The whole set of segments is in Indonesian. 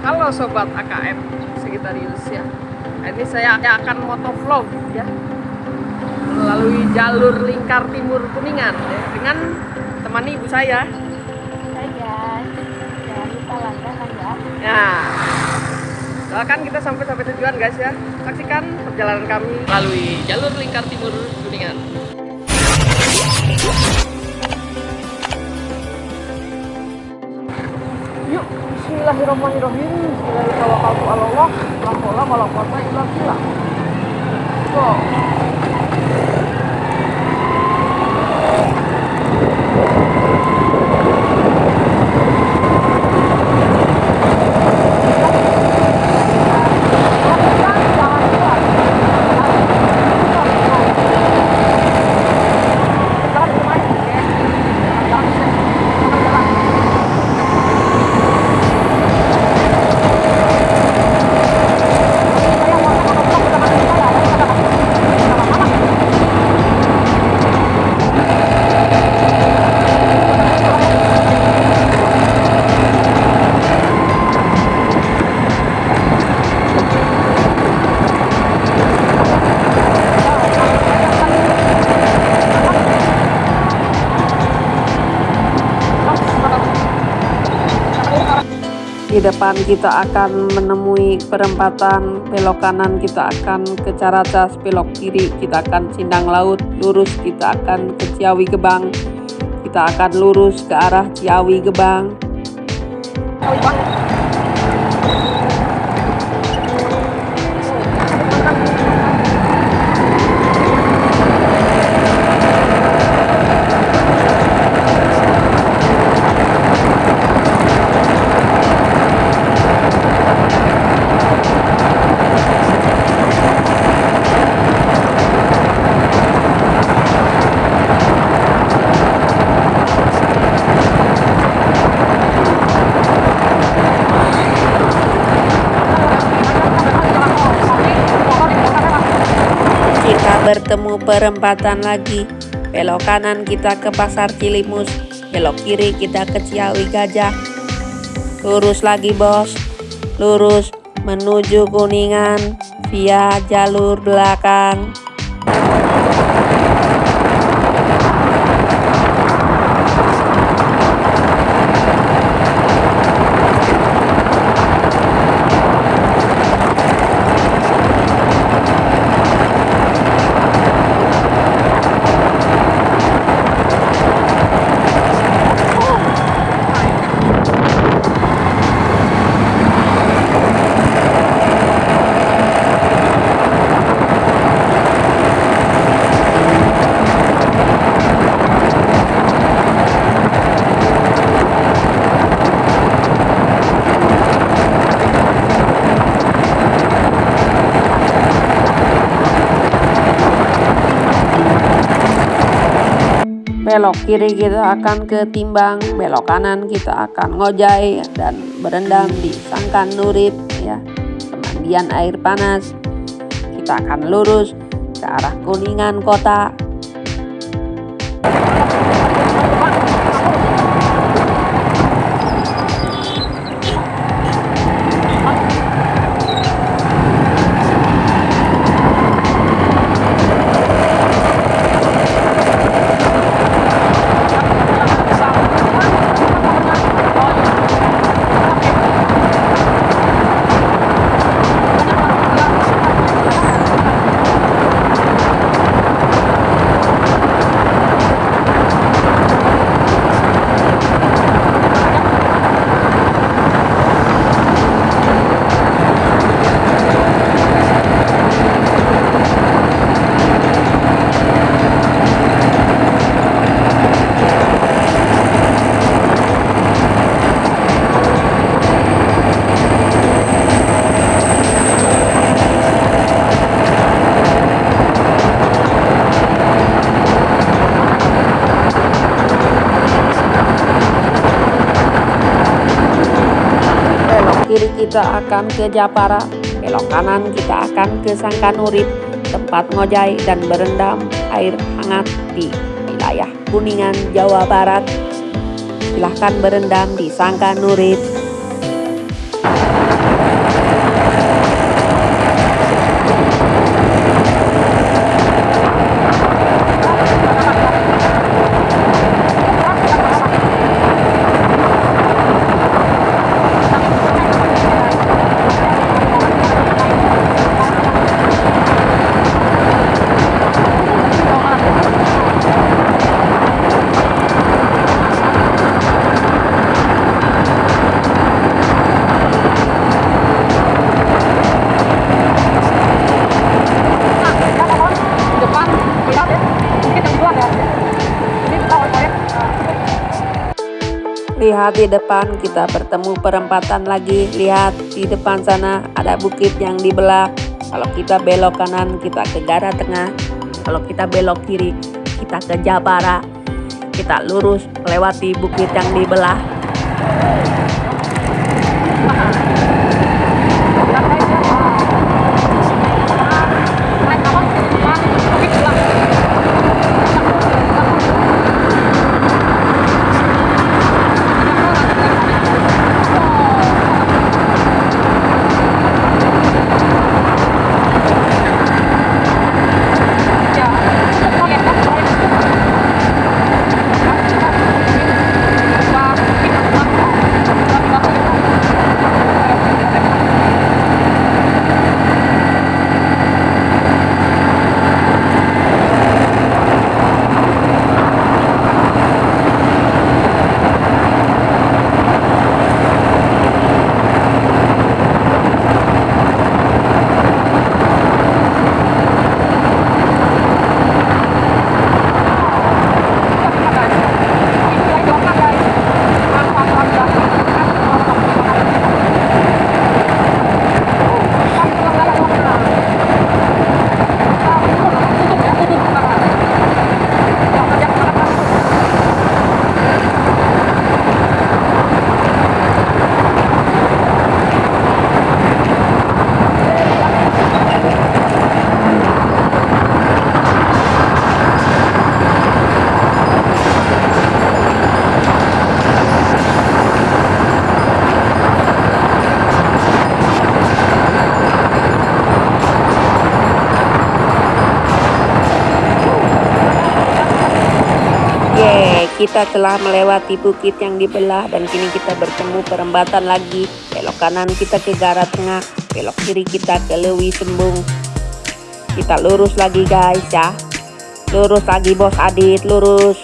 Halo sobat AKM Sagitarius ya. Nah, ini saya akan motovlog ya melalui jalur lingkar timur Kuningan ya, dengan teman ibu saya. Guys, jangan lupa ya. Nah, doakan kita sampai sampai tujuan guys ya. Saksikan perjalanan kami melalui jalur lingkar timur Kuningan. Bismillahirrahmanirrahim. Bismillahirrahmanirrahim. La haula wala di depan kita akan menemui perempatan belok kanan kita akan ke Caracas belok kiri kita akan Sindang Laut lurus kita akan ke Ciawi Gebang. Kita akan lurus ke arah Ciawi Gebang bertemu perempatan lagi. Belok kanan kita ke pasar Cilimus belok kiri kita ke Ciawi Gajah. Lurus lagi bos. Lurus menuju Kuningan via jalur belakang belok kiri kita akan ke Timbang, belok kanan kita akan ngojai dan berendam di Sangkan Nurip ya. Pemandian air panas. Kita akan lurus ke arah Kuningan kota. Kita akan ke Japara, belok kanan kita akan ke Sangkanurip, tempat ngojai dan berendam air hangat di wilayah Kuningan, Jawa Barat. Silahkan berendam di Sangkanurip. Tepat di depan kita bertemu perempatan lagi. Lihat di depan sana ada bukit yang dibelah. Kalau kita belok kanan kita ke Gara Tengah. Kalau kita belok kiri kita ke Jabara. Kita lurus melewati bukit yang dibelah. Kita telah melewati bukit yang dibelah dan kini kita bertemu perempatan lagi. Belok kanan kita ke Gara Tengah, belok kiri kita ke Lewi Sembung. Kita lurus lagi guys ya. Lurus lagi bos Adit, lurus.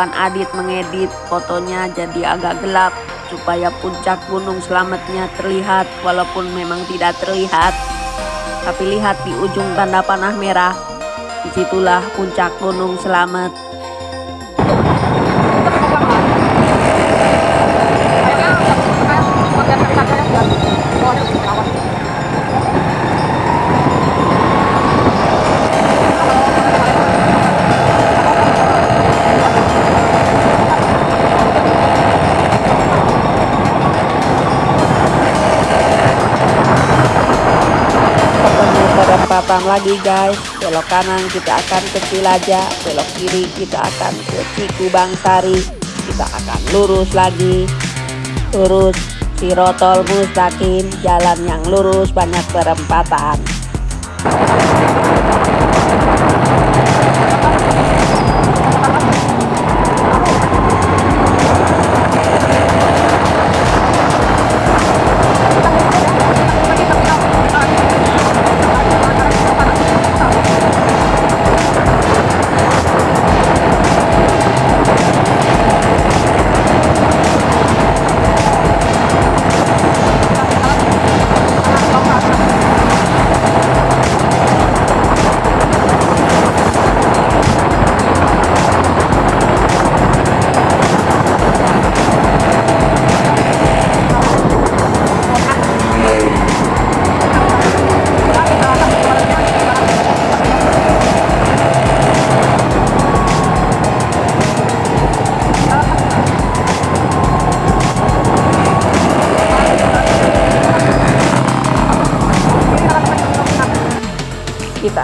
Tuan Adit mengedit fotonya jadi agak gelap supaya puncak gunung selamatnya terlihat walaupun memang tidak terlihat. Tapi lihat di ujung tanda panah merah, di situlah puncak gunung selamat. Lagi guys. Belok kanan kita akan ke Cilaja belok kiri kita akan ke Cikubang Sari kita akan lurus lagi. Lurus Sirotol Mustaqim jalan yang lurus banyak perempatan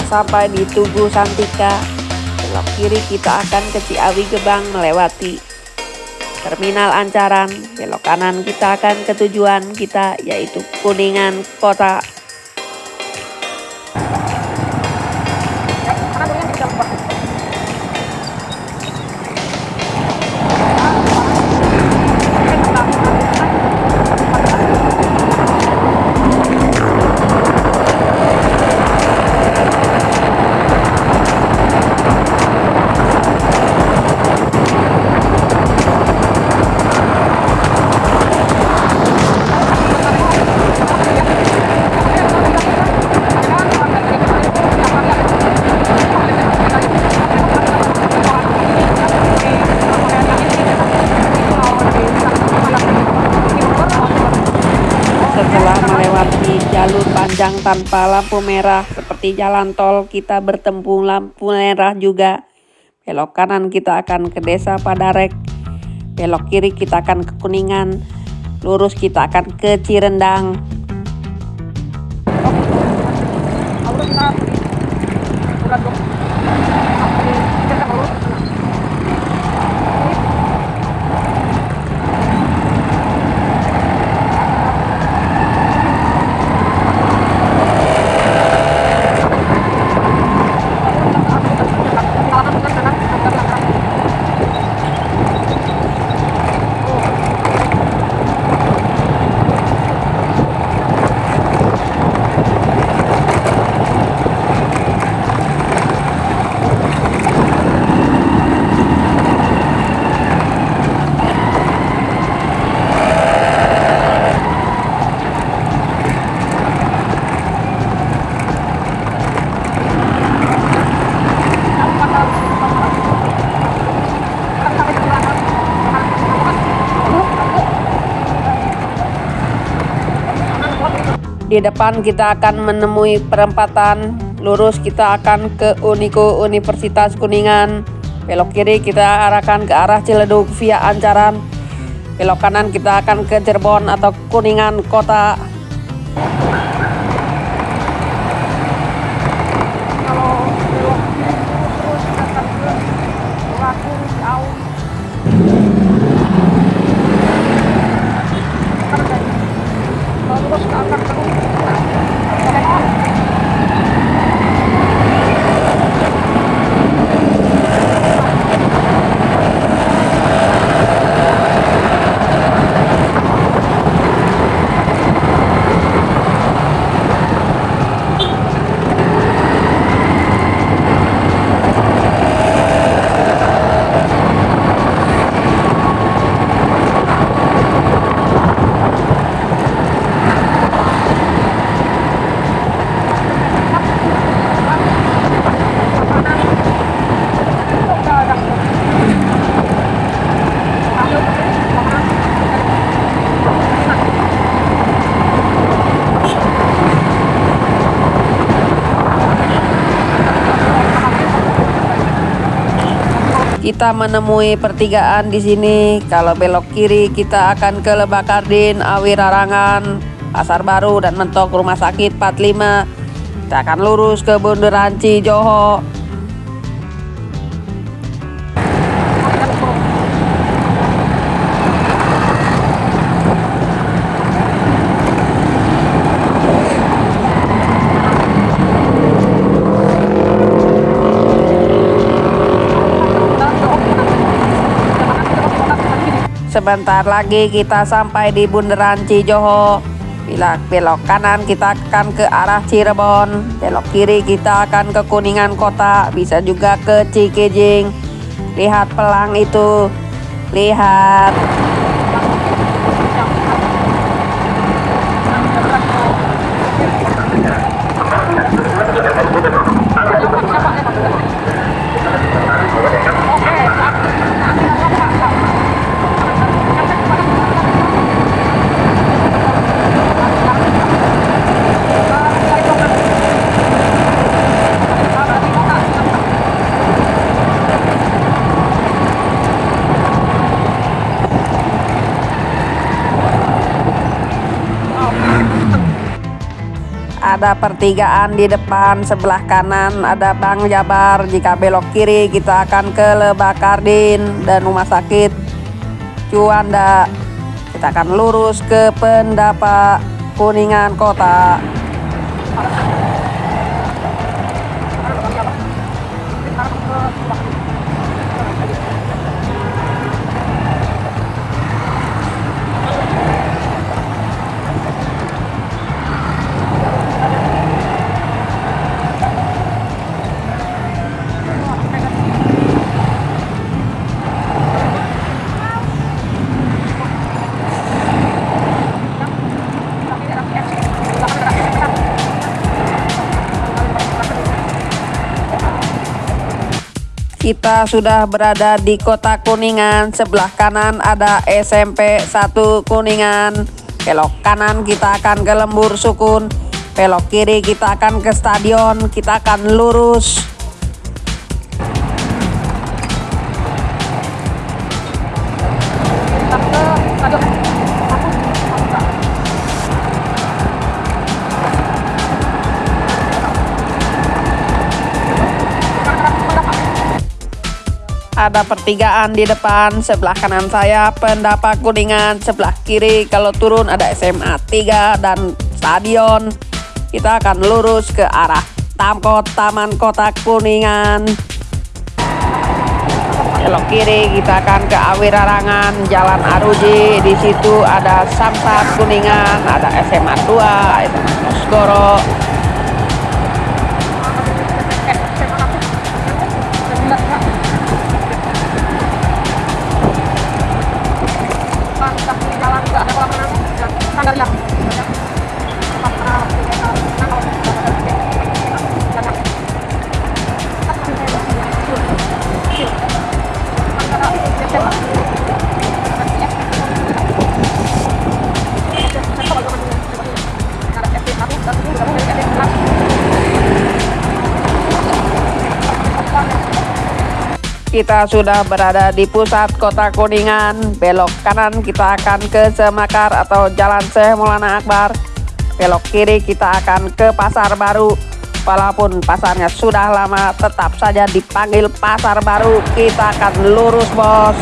sampai di Tugu Santika. Belok kiri kita akan ke Ciawi Gebang melewati Terminal Ancaran. Belok kanan kita akan ke tujuan kita yaitu Kuningan Kota. Panjang tanpa lampu merah seperti jalan tol, kita bertemu lampu merah juga. Belok kanan kita akan ke desa Padarek. Belok kiri kita akan ke Kuningan. Lurus kita akan ke Cirendang. Di depan kita akan menemui perempatan. Lurus kita akan ke Uniko Universitas Kuningan. Belok kiri kita arahkan ke arah Ciledug via Ancaran. Belok kanan kita akan ke Cirebon atau Kuningan Kota. kalau belok terus akan ke Laku Ciawi Ntar dari kalau terus akan ke Kita menemui pertigaan di sini. Kalau belok kiri kita akan ke Lebakardin, Awi Rarangan, Pasar Baru dan mentok Rumah Sakit 45. Kita akan lurus ke Bundaran Cijoho. Sebentar lagi kita sampai di Bundaran Cijoho. Bila belok kanan kita akan ke arah Cirebon, belok kiri kita akan ke Kuningan Kota, bisa juga ke Cikijing. Lihat pelang itu, lihat. Ada pertigaan di depan sebelah kanan ada Bang Jabar. Jika belok kiri kita akan ke Lebakardin dan rumah sakit Juanda. Kita akan lurus ke Pendapa Kuningan Kota Kita sudah berada di kota Kuningan. Sebelah kanan ada SMP 1 Kuningan. Belok kanan kita akan ke Lembur Sukun. Belok kiri kita akan ke stadion. Kita akan lurus. Ada pertigaan di depan sebelah kanan saya pendapat kuningan sebelah kiri. Kalau turun ada SMA 3 dan stadion. Kita akan lurus ke arah Tamkot Taman Kota Kuningan. Belok kiri kita akan ke Awirarangan Jalan Aruji. Di situ ada Samsat Kuningan ada SMA 2 SMA Mosgoro kita sudah berada di pusat kota Kuningan. Belok kanan kita akan ke Semakar atau Jalan Syekh Maulana Akbar. Belok kiri kita akan ke Pasar Baru. Walaupun pasarnya sudah lama tetap saja dipanggil Pasar Baru. Kita akan lurus bos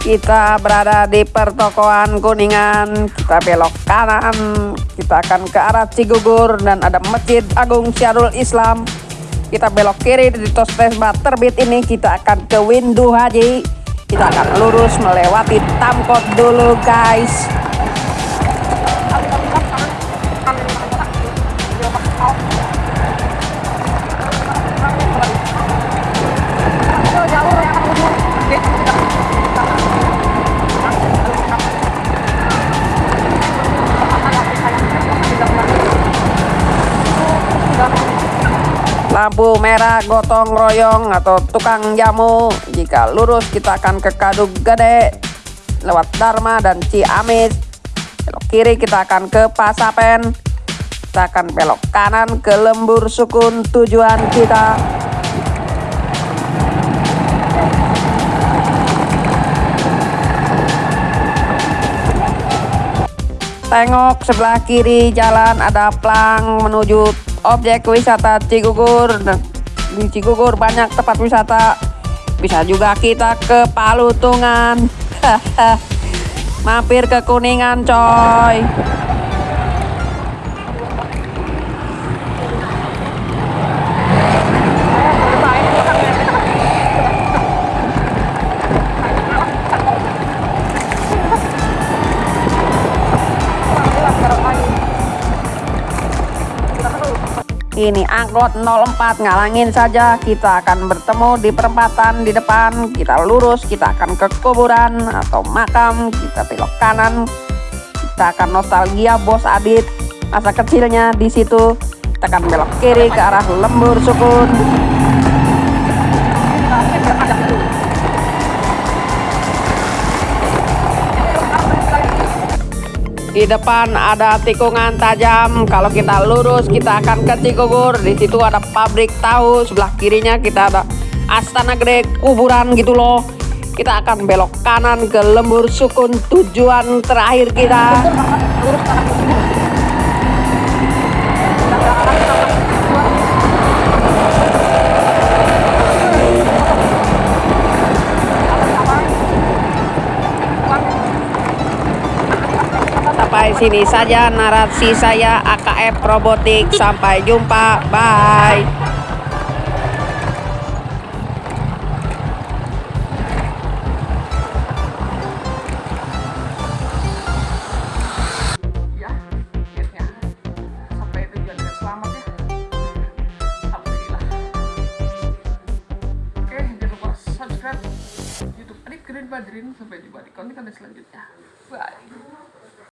kita berada di pertokoan Kuningan. Kita belok kanan. Kita akan ke arah Cigugur dan ada Masjid Agung Syarul Islam. Kita belok kiri di Tosbesba terbit ini. Kita akan ke Windu Haji. Kita akan lurus melewati Tamkot dulu guys lampu merah gotong royong atau tukang jamu. Jika lurus kita akan ke Kaduk Gede lewat Dharma dan Ciamis. Belok kiri kita akan ke Pasapen kita akan belok kanan ke Lembur Sukun tujuan kita. Tengok sebelah kiri jalan ada plang menuju objek wisata Cigugur. Di Cigugur banyak tempat wisata. Bisa juga kita ke Palutungan. Mampir ke Kuningan coy ini angkot 04 ngalangin saja. Kita akan bertemu di perempatan di depan. Kita lurus kita akan ke kuburan atau makam. Kita belok kanan. Kita akan nostalgia bos Adit. Masa kecilnya di situ. Kita akan belok kiri ke arah lembur sukun Di depan ada tikungan tajam. Kalau kita lurus, kita akan ke Cikugur. Di situ ada pabrik tahu. Sebelah kirinya kita ada Astana Gede kuburan gitu loh. Kita akan belok kanan ke Lembur Sukun tujuan terakhir kita. Sini saja narasi saya AKF Robotik. Sampai jumpa. Bye.